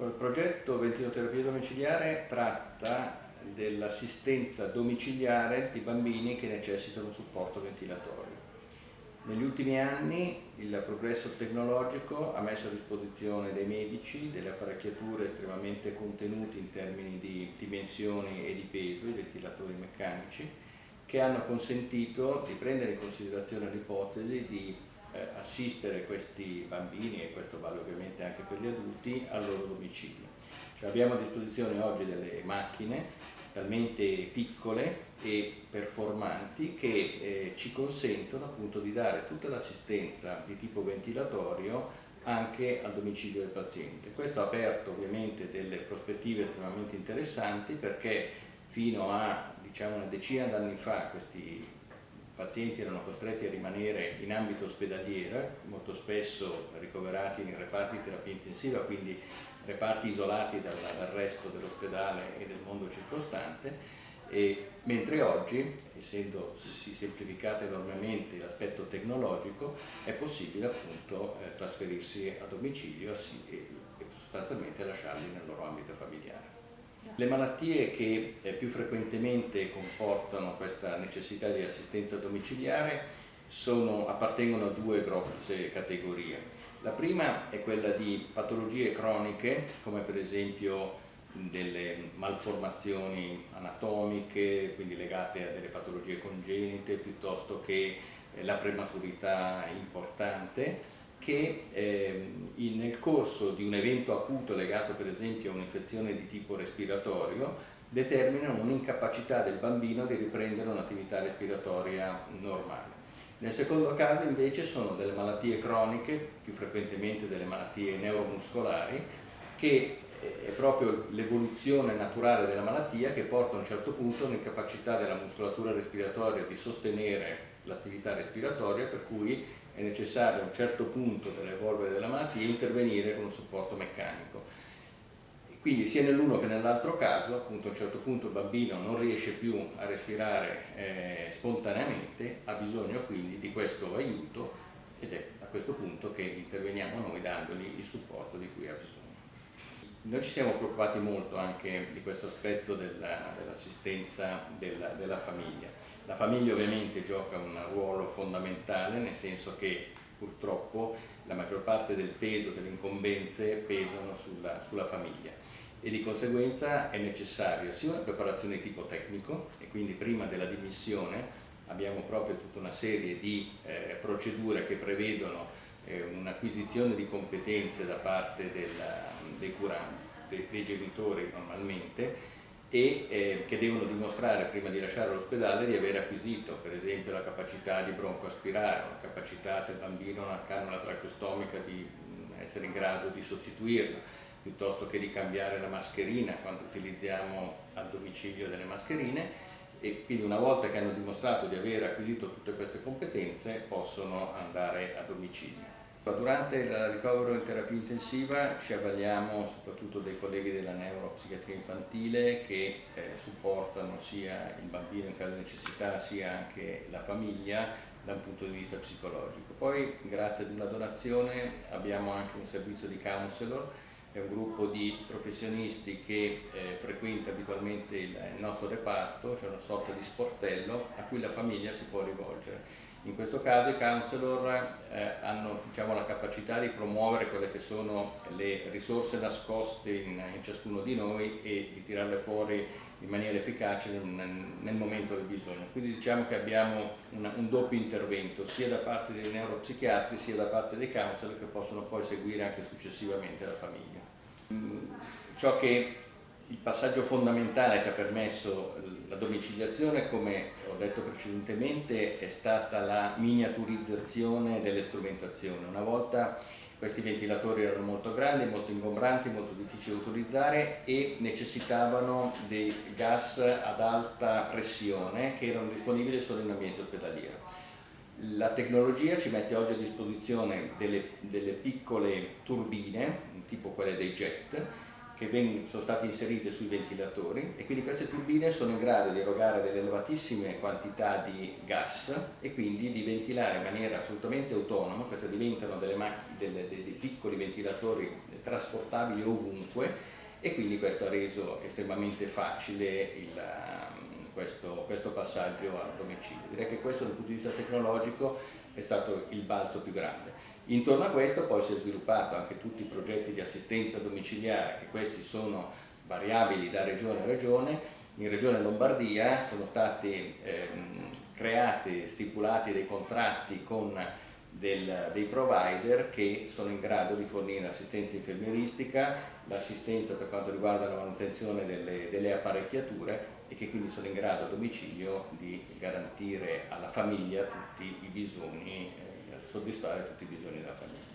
Il progetto ventiloterapia domiciliare tratta dell'assistenza domiciliare di bambini che necessitano supporto ventilatorio. Negli ultimi anni il progresso tecnologico ha messo a disposizione dei medici delle apparecchiature estremamente contenute in termini di dimensioni e di peso, i ventilatori meccanici, che hanno consentito di prendere in considerazione l'ipotesi di eh, assistere questi bambini, e questo vale ovviamente anche per gli adulti, al loro domicilio. Cioè abbiamo a disposizione oggi delle macchine talmente piccole e performanti che eh, ci consentono appunto di dare tutta l'assistenza di tipo ventilatorio anche al domicilio del paziente. Questo ha aperto ovviamente delle prospettive estremamente interessanti perché fino a diciamo, una decina d'anni fa questi pazienti erano costretti a rimanere in ambito ospedaliero, molto spesso ricoverati in reparti di terapia intensiva, quindi reparti isolati dal, dal resto dell'ospedale e del mondo circostante, e, mentre oggi, essendosi semplificato enormemente l'aspetto tecnologico, è possibile appunto eh, trasferirsi a domicilio e sostanzialmente lasciarli nel loro ambito familiare. Le malattie che eh, più frequentemente comportano questa necessità di assistenza domiciliare sono, appartengono a due grosse categorie. La prima è quella di patologie croniche, come per esempio delle malformazioni anatomiche, quindi legate a delle patologie congenite, piuttosto che eh, la prematurità importante, che eh, nel corso di un evento acuto legato per esempio a un'infezione di tipo respiratorio determinano un'incapacità del bambino di riprendere un'attività respiratoria normale. Nel secondo caso invece sono delle malattie croniche, più frequentemente delle malattie neuromuscolari, che è proprio l'evoluzione naturale della malattia che porta a un certo punto all'incapacità della muscolatura respiratoria di sostenere l'attività respiratoria per cui è necessario a un certo punto dell'evolvere della malattia intervenire con un supporto meccanico. Quindi sia nell'uno che nell'altro caso, appunto a un certo punto il bambino non riesce più a respirare eh, spontaneamente, ha bisogno quindi di questo aiuto ed è a questo punto che interveniamo noi dandogli il supporto di cui ha bisogno. Noi ci siamo preoccupati molto anche di questo aspetto dell'assistenza dell della, della famiglia. La famiglia ovviamente gioca un ruolo fondamentale nel senso che purtroppo la maggior parte del peso delle incombenze pesano sulla, sulla famiglia e di conseguenza è necessaria sia una preparazione di tipo tecnico e quindi prima della dimissione abbiamo proprio tutta una serie di eh, procedure che prevedono eh, un'acquisizione di competenze da parte del, dei curanti, dei, dei genitori normalmente e eh, che devono dimostrare prima di lasciare l'ospedale di aver acquisito per esempio la capacità di broncoaspirare, la capacità se il bambino ha una cannula tracheostomica di mm, essere in grado di sostituirla piuttosto che di cambiare la mascherina quando utilizziamo al domicilio delle mascherine e quindi una volta che hanno dimostrato di aver acquisito tutte queste competenze possono andare a domicilio. Durante il ricovero in terapia intensiva ci avvaliamo soprattutto dei colleghi della neuropsichiatria infantile che eh, supportano sia il bambino in caso di necessità sia anche la famiglia da un punto di vista psicologico. Poi grazie ad una donazione abbiamo anche un servizio di counselor è un gruppo di professionisti che eh, frequenta abitualmente il, il nostro reparto, cioè una sorta di sportello a cui la famiglia si può rivolgere. In questo caso i counselor eh, hanno diciamo, la capacità di promuovere quelle che sono le risorse nascoste in, in ciascuno di noi e di tirarle fuori in maniera efficace nel, nel momento del bisogno. Quindi diciamo che abbiamo una, un doppio intervento sia da parte dei neuropsichiatri sia da parte dei counselor che possono poi seguire anche successivamente la famiglia. Mm, ciò che il passaggio fondamentale che ha permesso la domiciliazione, come ho detto precedentemente, è stata la miniaturizzazione delle strumentazioni. Una volta questi ventilatori erano molto grandi, molto ingombranti, molto difficili da utilizzare e necessitavano dei gas ad alta pressione che erano disponibili solo in ambiente ospedaliero. La tecnologia ci mette oggi a disposizione delle, delle piccole turbine, tipo quelle dei jet, che sono state inserite sui ventilatori e quindi queste turbine sono in grado di erogare delle elevatissime quantità di gas e quindi di ventilare in maniera assolutamente autonoma, queste diventano delle delle, dei, dei piccoli ventilatori trasportabili ovunque e quindi questo ha reso estremamente facile il, um, questo, questo, passaggio al domicilio. Direi che questo dal punto di vista tecnologico è stato il balzo più grande. Intorno a questo poi si è sviluppato anche tutti i progetti di assistenza domiciliare, che questi sono variabili da regione a regione. In regione Lombardia sono stati ehm, creati, stipulati dei contratti con del, dei provider che sono in grado di fornire assistenza infermieristica, l'assistenza per quanto riguarda la manutenzione delle, delle, apparecchiature e che quindi sono in grado a domicilio di garantire alla famiglia tutti i bisogni, eh, soddisfare tutti i bisogni della famiglia.